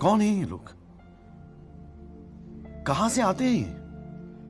कौन है ये लोग? कहाँ से आते हैं ये?